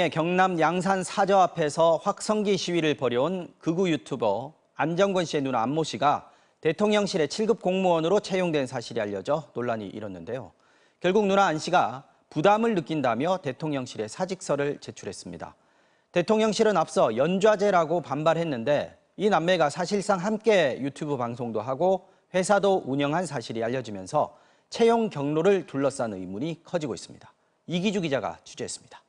예, 경남 양산 사저 앞에서 확성기 시위를 벌여온 극우 유튜버 안정권 씨의 누나 안모 씨가 대통령실의 7급 공무원으로 채용된 사실이 알려져 논란이 일었는데요. 결국 누나 안 씨가 부담을 느낀다며 대통령실에 사직서를 제출했습니다. 대통령실은 앞서 연좌제라고 반발했는데 이 남매가 사실상 함께 유튜브 방송도 하고 회사도 운영한 사실이 알려지면서 채용 경로를 둘러싼 의문이 커지고 있습니다. 이기주 기자가 취재했습니다.